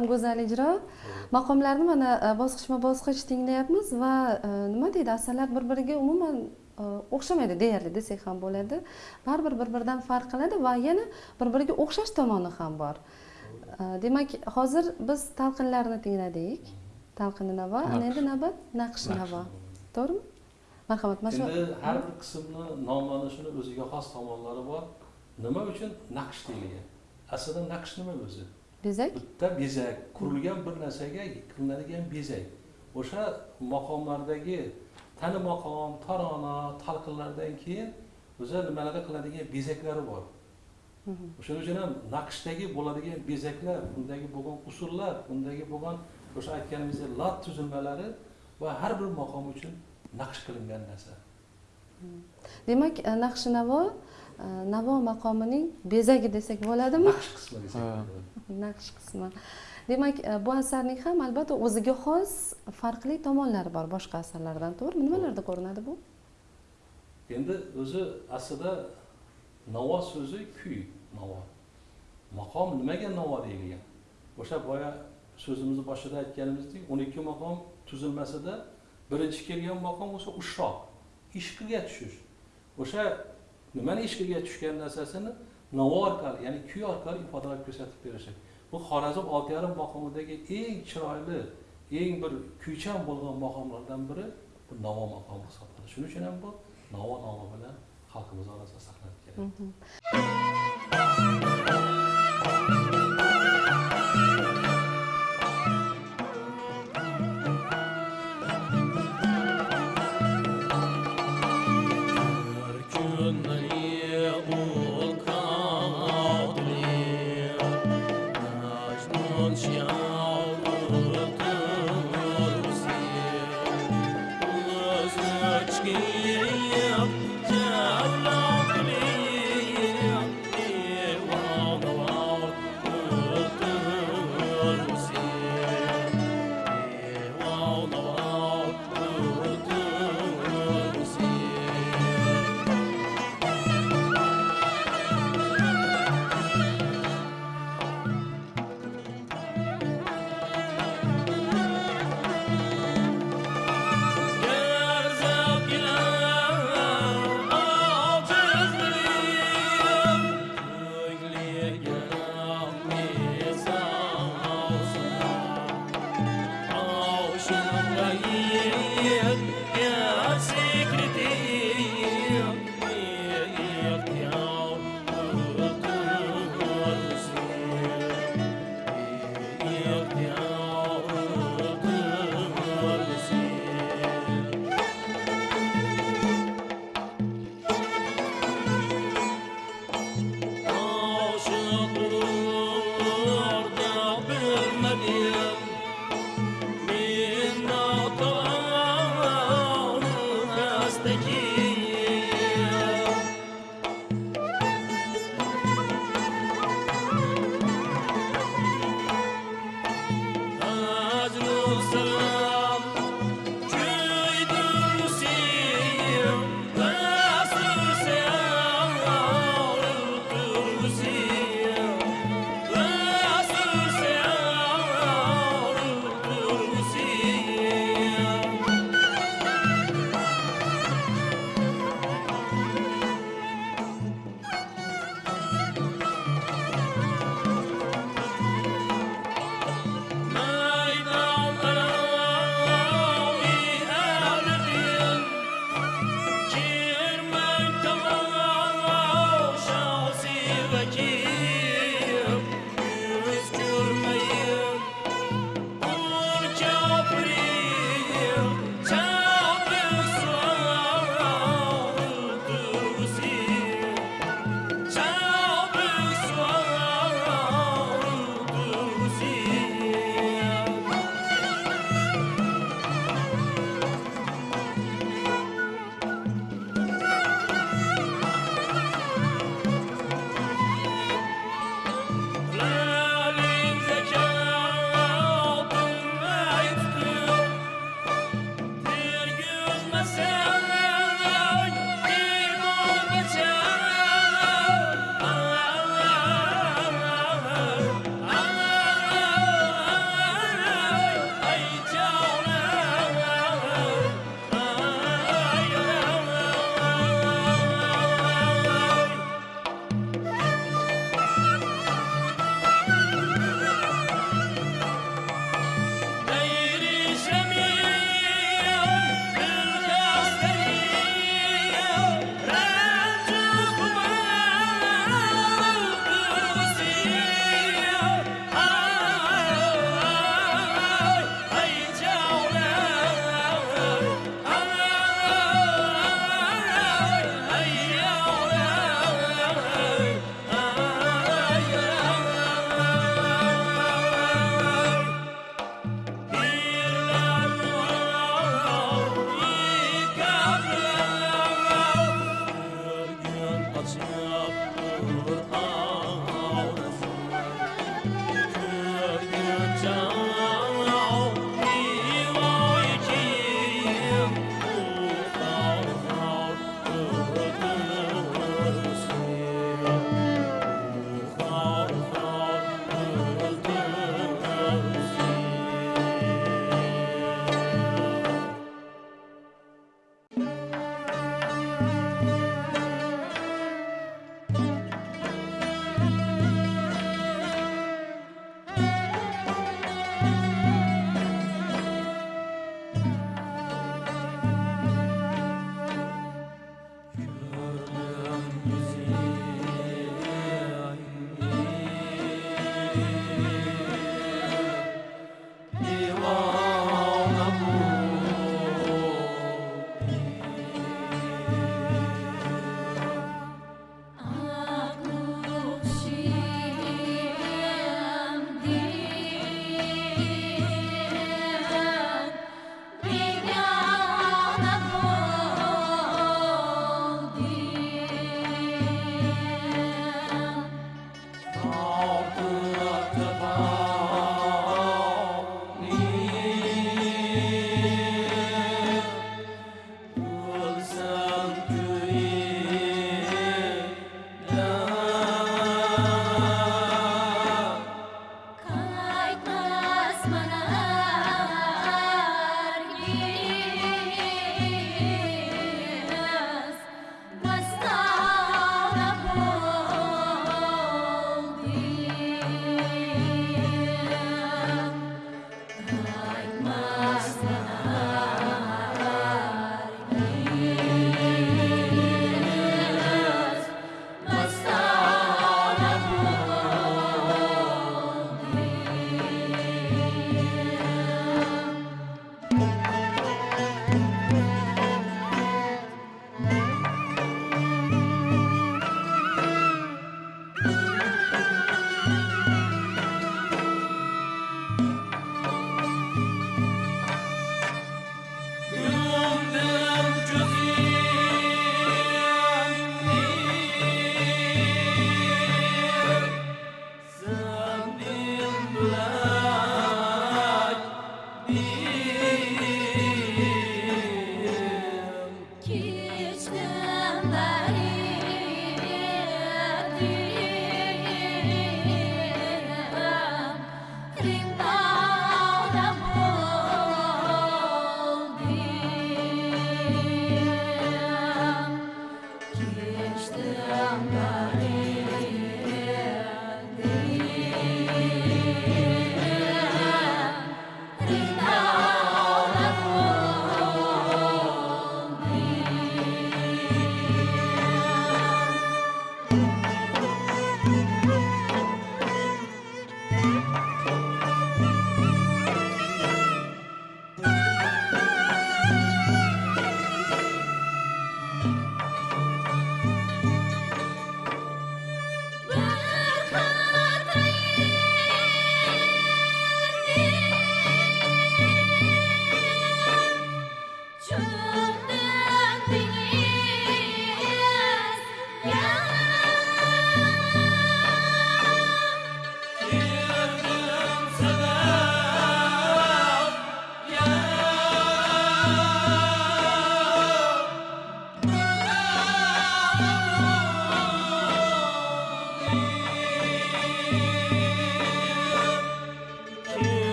ham go'zal ijro maqomlarni mana e, bosqichma bosqich tinglayapmiz va e, nima deydi asarlar bir biriga umuman e, o'xshamaydi deyarli desak ham bo'ladi. Baribir bir biridan farq qiladi va yana bir biriga o'xshash tomoni ham bor. Demak hozir biz talqinlarni tingladik. Talqini navo ana endi navbat? Naqsh navo. To'g'rimi? Marhamat mana shu endi har bir qismni nomlanishini o'ziga xos tomonlari bor. Nima uchun naqsh deyilgan aslida naqsh nima o'zi bezak? Bitta bezak. Qurilgan bir narsaga qilinadigan bezak. O'sha maqomlardagi tani maqom tarona talqinlardan keyin o'zi nimalarda qiladigan bezaklari bor. O'shaning uchun ham naqshdagi bo'ladigan bezaklar undagi bo'lgan usullar undagi bo'lgan o'sha aytganimizdek lat tuzilmalari va har bir maqom uchun naqsh qilingan narsa. Demak e, naqshi navo e, navo maqomining bezagi desak bo'ladimi? Naqsh qismi desak naqsh qismi. Demak e, bu asarning ham albatta o'ziga xos farqli tomonlari bor boshqa asarlardan to'g'rimi? Nimalarda ko'rinadi bu? Endi o'zi aslida navo so'zi kuy navo. Maqom nimaga navo deyilgan? O'sha boya so'zimizni boshida aytganimizdek o'n ikki maqom tuzilmasida birinchi kelgan maqom o'sha ushroq ishqiga tushish. O'sha nimani ishqiga tushgan narsasini navo orqali ya'ni kuy orqali ifodalab ko'rsatib berishi bu xorazm olti yarim maqomidagi eng chiroyli eng bir kuychan bo'lgan maqomlardan biri bu navo maqomi hisoblanadi. Shuning uchun ham bu navo nomi bilan xalqimiz orasida saqlanib keladi mhmm.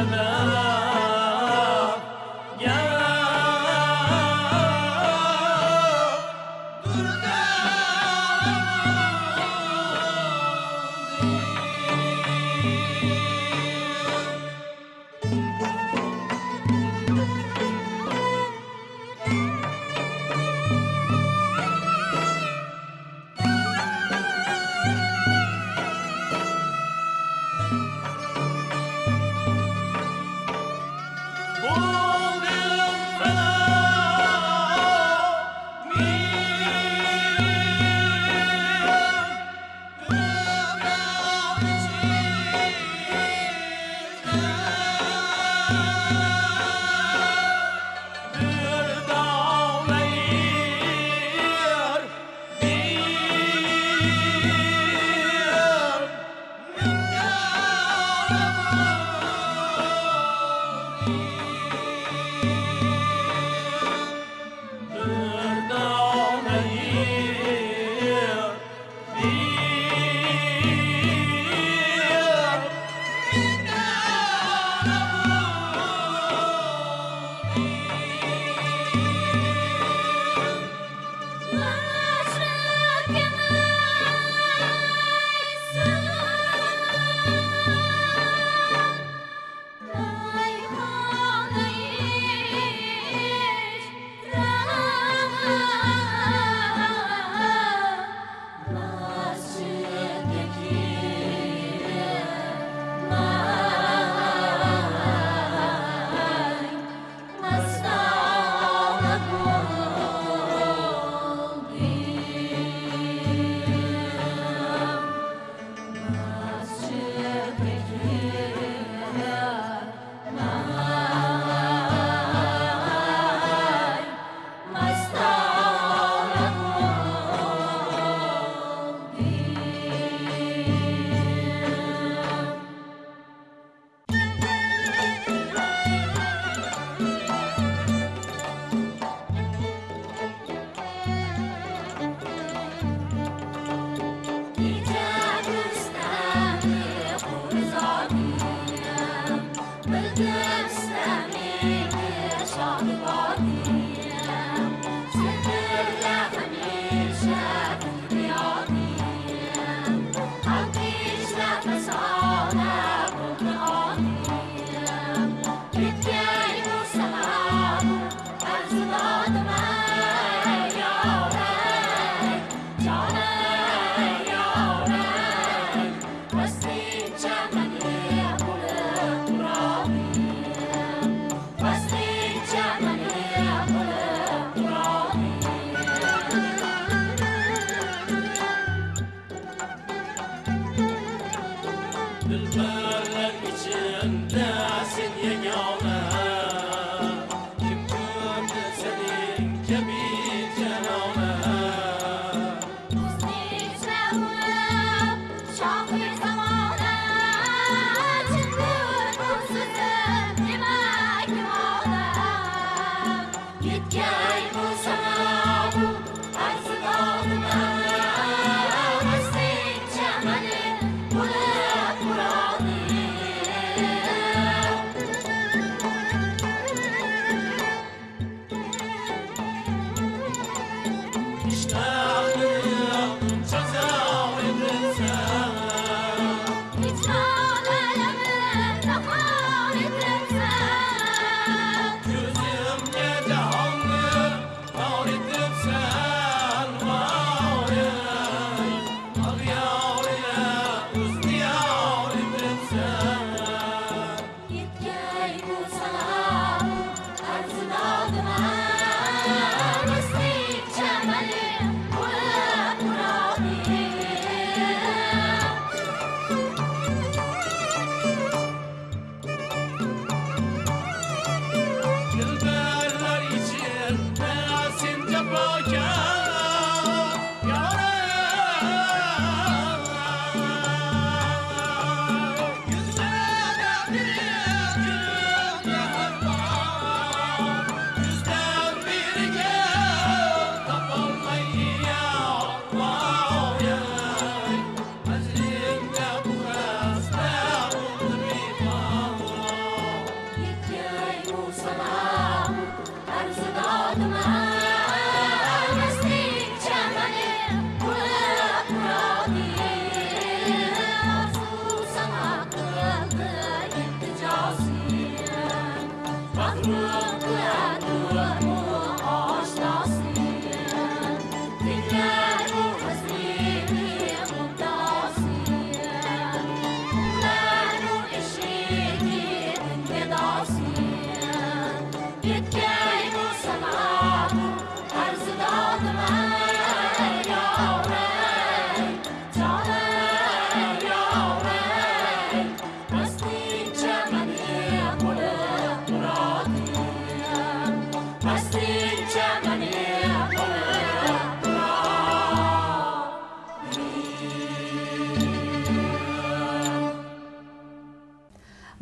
I'm la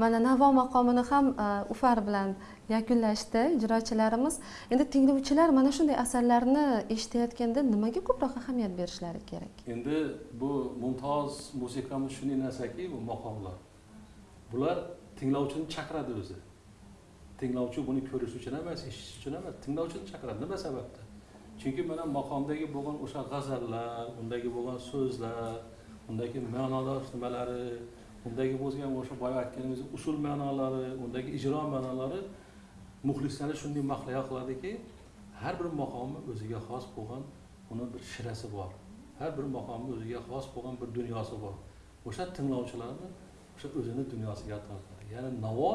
mana navo maqomini ham e, ufar bilan yakunlashdi ijrochilarimiz. Endi tinglovchilar mana shunday asarlarni eshitayotganda nimaga ko'proq ahamiyat berishlari kerak? Endi bu mumtoz musiqamiz shunday narsaki bu maqomlar. Bular tinglovchini chaqiradi o'zi. Tinglovchi buni ko'rish uchun emas eshitish uchun emas tinglovchini chaqiradi nima sababdan chunki mana maqomdagi bo'lgan o'sha g'azallar undagi bo'lgan so'zlar undagi ma'nolar nimalari undagi bo'lgan o'sha boya aytganimiz usul ma'nolari undagi ijro ma'nolari muxlislarni shunday mahliyo qiladiki har bir maqomni o'ziga xos bo'lgan uni bir shirasi bor. Har bir maqomni o'ziga xos bo'lgan bir dunyosi bor. O'sha tinglovchilarni o'sha o'zini dunyosiga tortadi. Ya'ni navo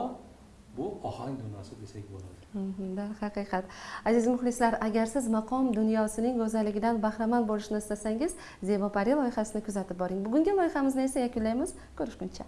bu ohang dunyosi desak bo'ladi. Mhm, darhaqiqat aziz muxlislar agar siz maqom dunyosining go'zalligidan bahramand bo'lishni istasangiz zebo pari loyihasini kuzatib boring. Bugungi loyihamizni esa yakunlaymiz. Ko'rishguncha.